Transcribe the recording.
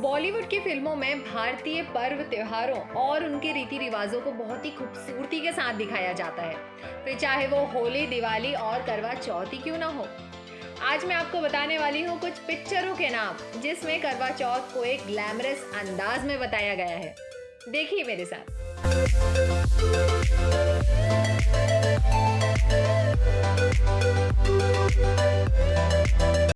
बॉलीवुड की फ़िल्मों में भारतीय पर्व त्योहारों और उनके रीति रिवाजों को बहुत ही खूबसूरती के साथ दिखाया जाता है। फिर चाहे वो होली, दिवाली और करवा चौथ ही क्यों ना हो। आज मैं आपको बताने वाली हूँ कुछ पिक्चरों के नाम, जिसमें करवा चौथ को एक ग्लैमरस अंदाज में बताया गया है। देखिए मेरे साथ।